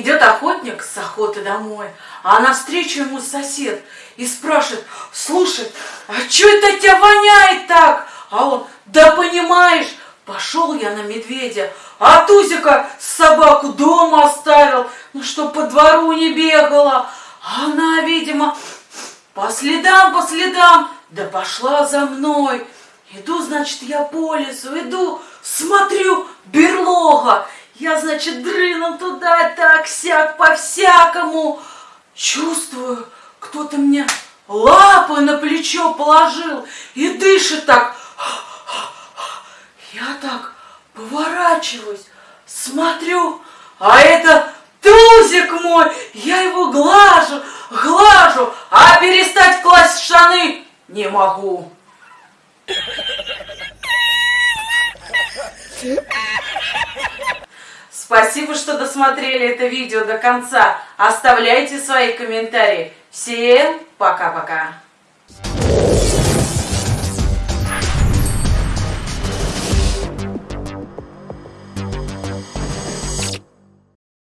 Идет охотник с охоты домой, а навстречу ему сосед и спрашивает, слушай, а что это тебя воняет так? А он, да понимаешь, пошел я на медведя, а Тузика собаку дома оставил, ну что по двору не бегала. А она, видимо, по следам, по следам, да пошла за мной. Иду, значит, я по лесу, иду, смотрю, берлога. Я, значит, дрыном туда, так, сяк, по-всякому. Чувствую, кто-то мне лапы на плечо положил и дышит так. Я так поворачиваюсь, смотрю, а это Тузик мой, я его глажу, глажу, а перестать класть штаны не могу. Спасибо, что досмотрели это видео до конца. Оставляйте свои комментарии. Всем пока-пока.